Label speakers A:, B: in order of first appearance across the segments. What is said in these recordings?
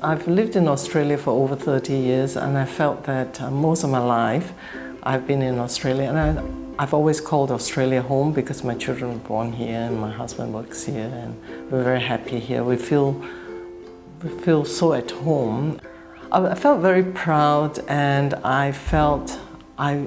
A: I've lived in Australia for over 30 years and I felt that uh, most of my life I've been in Australia and I, I've always called Australia home because my children were born here and my husband works here and we're very happy here. We feel, we feel so at home. I, I felt very proud and I felt, I,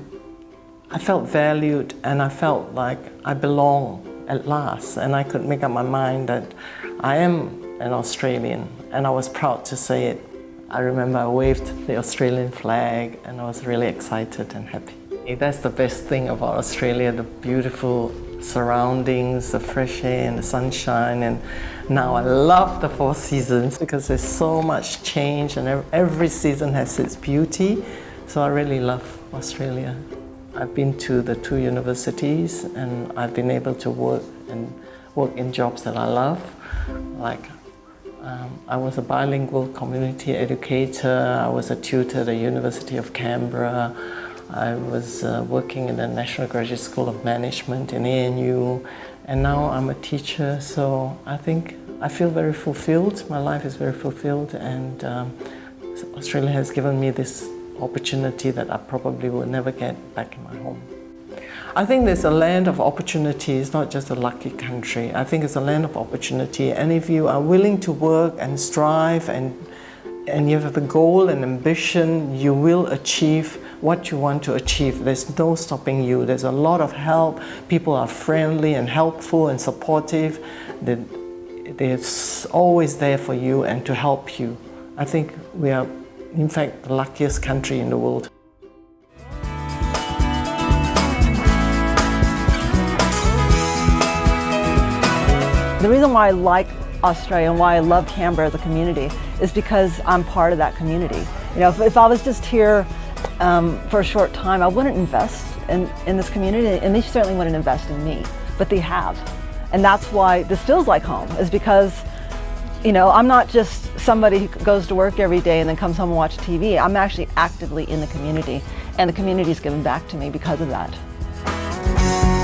A: I felt valued and I felt like I belong at last and I could make up my mind that I am an Australian and I was proud to say it. I remember I waved the Australian flag and I was really excited and happy. That's the best thing about Australia, the beautiful surroundings, the fresh air and the sunshine and now I love the four seasons because there's so much change and every season has its beauty so I really love Australia. I've been to the two universities and I've been able to work and work in jobs that I love like um, I was a bilingual community educator. I was a tutor at the University of Canberra. I was uh, working in the National Graduate School of Management in ANU. And now I'm a teacher, so I think I feel very fulfilled. My life is very fulfilled and um, Australia has given me this opportunity that I probably will never get back in my home. I think there's a land of opportunity. It's not just a lucky country. I think it's a land of opportunity. And if you are willing to work and strive and, and you have the goal and ambition, you will achieve what you want to achieve. There's no stopping you. There's a lot of help. People are friendly and helpful and supportive. They're, they're always there for you and to help you. I think we are, in fact, the luckiest country in the world.
B: The reason why I like Australia and why I love Canberra as a community is because I'm part of that community. You know, if, if I was just here um, for a short time, I wouldn't invest in, in this community and they certainly wouldn't invest in me, but they have. And that's why this feels like home, is because, you know, I'm not just somebody who goes to work every day and then comes home and watches TV. I'm actually actively in the community, and the community's given back to me because of that.